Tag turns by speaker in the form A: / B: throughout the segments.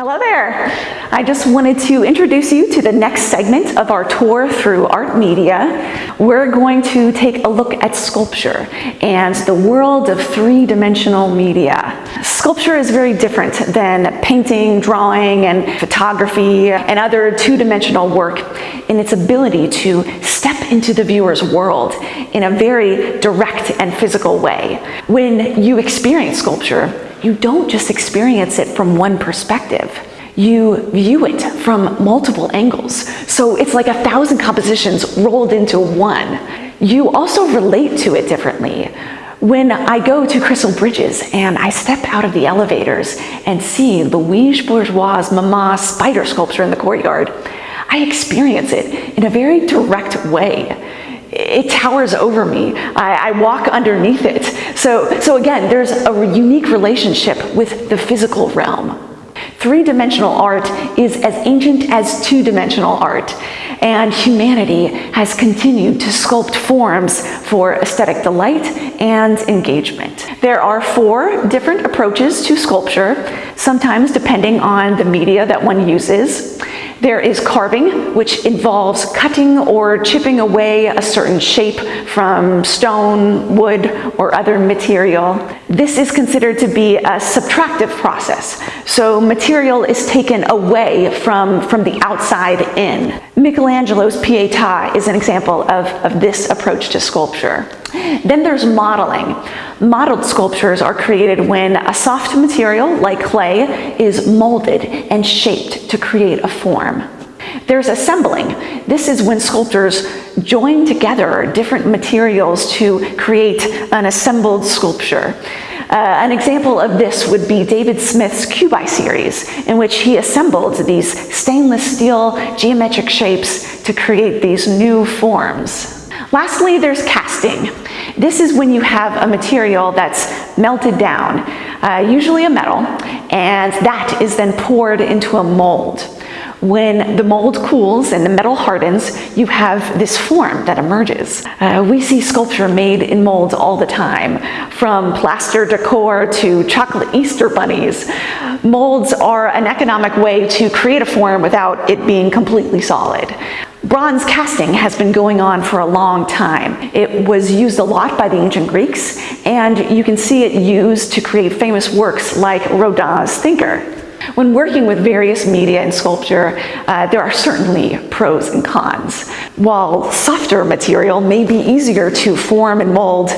A: Hello there. I just wanted to introduce you to the next segment of our tour through art media. We're going to take a look at sculpture and the world of three-dimensional media. Sculpture is very different than painting, drawing, and photography and other two-dimensional work in its ability to step into the viewer's world in a very direct and physical way. When you experience sculpture, you don't just experience it from one perspective. You view it from multiple angles. So it's like a thousand compositions rolled into one. You also relate to it differently. When I go to Crystal Bridges and I step out of the elevators and see Louise Bourgeois' Mama spider sculpture in the courtyard, I experience it in a very direct way it towers over me. I, I, walk underneath it. So, so again, there's a unique relationship with the physical realm. Three-dimensional art is as ancient as two-dimensional art, and humanity has continued to sculpt forms for aesthetic delight and engagement. There are four different approaches to sculpture, sometimes depending on the media that one uses. There is carving, which involves cutting or chipping away a certain shape from stone, wood, or other material. This is considered to be a subtractive process. So material is taken away from, from the outside in. Michelangelo's Pietà is an example of, of this approach to sculpture. Then there's modeling. Modeled sculptures are created when a soft material, like clay, is molded and shaped to create a form. There's assembling. This is when sculptors join together different materials to create an assembled sculpture. Uh, an example of this would be David Smith's Cubi series, in which he assembled these stainless steel geometric shapes to create these new forms. Lastly, there's casting. This is when you have a material that's melted down, uh, usually a metal, and that is then poured into a mold. When the mold cools and the metal hardens, you have this form that emerges. Uh, we see sculpture made in molds all the time, from plaster decor to chocolate Easter bunnies. Molds are an economic way to create a form without it being completely solid. Bronze casting has been going on for a long time. It was used a lot by the ancient Greeks, and you can see it used to create famous works like Rodin's Thinker. When working with various media and sculpture, uh, there are certainly pros and cons. While softer material may be easier to form and mold,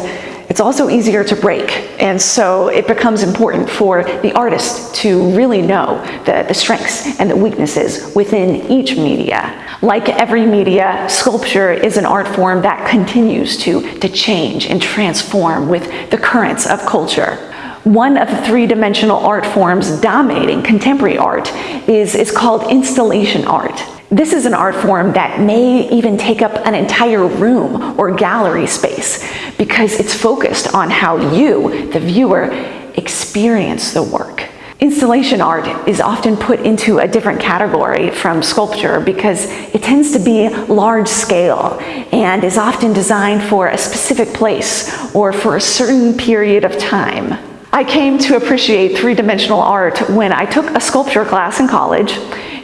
A: it's also easier to break. And so it becomes important for the artist to really know the, the strengths and the weaknesses within each media. Like every media, sculpture is an art form that continues to, to change and transform with the currents of culture. One of the three-dimensional art forms dominating contemporary art is, is called installation art. This is an art form that may even take up an entire room or gallery space because it's focused on how you, the viewer, experience the work. Installation art is often put into a different category from sculpture because it tends to be large scale and is often designed for a specific place or for a certain period of time. I came to appreciate three-dimensional art when I took a sculpture class in college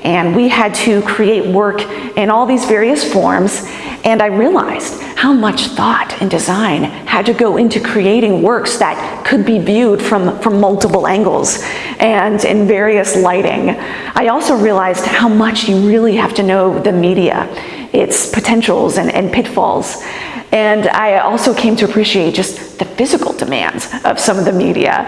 A: and we had to create work in all these various forms and I realized how much thought and design had to go into creating works that could be viewed from, from multiple angles and in various lighting. I also realized how much you really have to know the media, its potentials and, and pitfalls. And I also came to appreciate just the physical demands of some of the media.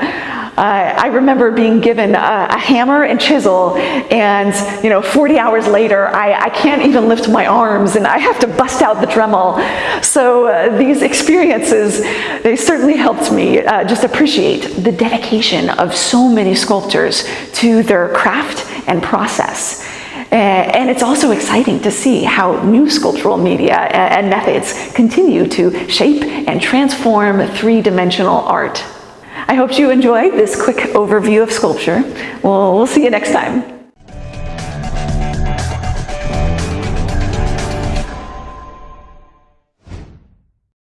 A: Uh, I remember being given a, a, hammer and chisel and you know 40 hours later I, I, can't even lift my arms and I have to bust out the Dremel. So uh, these experiences, they certainly helped me uh, just appreciate the dedication of so many sculptors to their craft and process. And it's also exciting to see how new sculptural media and methods continue to shape and transform three-dimensional art. I hope you enjoyed this quick overview of sculpture. Well, we'll see you next time.